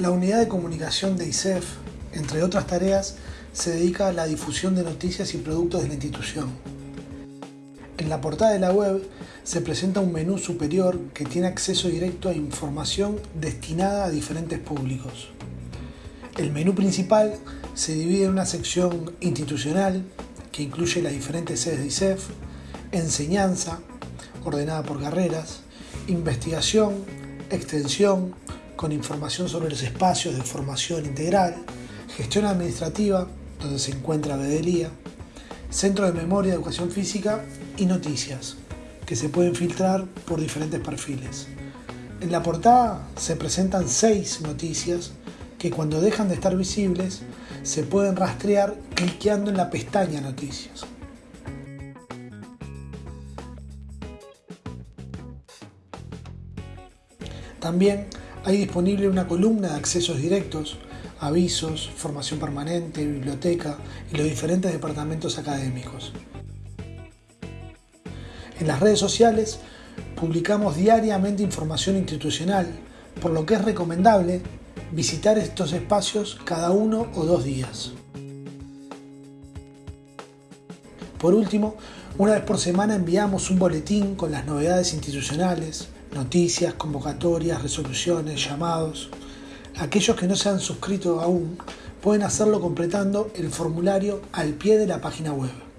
La unidad de comunicación de ISEF, entre otras tareas, se dedica a la difusión de noticias y productos de la institución. En la portada de la web se presenta un menú superior que tiene acceso directo a información destinada a diferentes públicos. El menú principal se divide en una sección institucional que incluye las diferentes sedes de ISEF, enseñanza, ordenada por carreras, investigación, extensión, con información sobre los espacios de formación integral, gestión administrativa, donde se encuentra Bedelía, centro de memoria, educación física y noticias, que se pueden filtrar por diferentes perfiles. En la portada se presentan seis noticias que cuando dejan de estar visibles se pueden rastrear cliqueando en la pestaña Noticias. También hay disponible una columna de accesos directos, avisos, formación permanente, biblioteca y los diferentes departamentos académicos. En las redes sociales publicamos diariamente información institucional, por lo que es recomendable visitar estos espacios cada uno o dos días. Por último, una vez por semana enviamos un boletín con las novedades institucionales, noticias, convocatorias, resoluciones, llamados. Aquellos que no se han suscrito aún pueden hacerlo completando el formulario al pie de la página web.